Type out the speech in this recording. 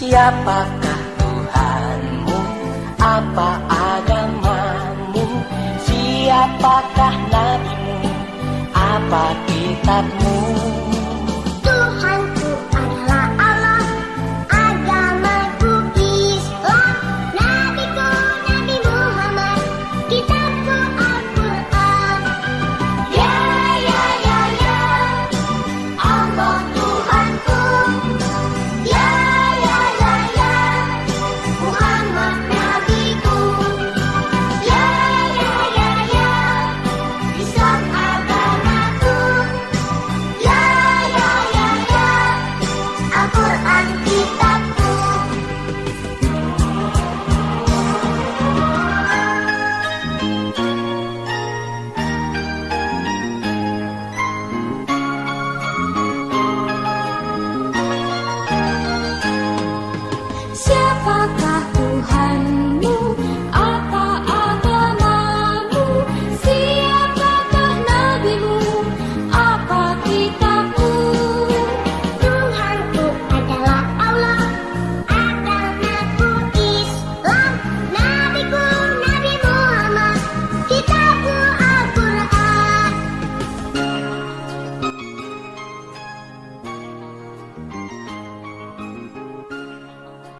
Siapakah Tuhanmu? Apa agamamu? Siapakah nabimu? Apa kitabmu? 欢迎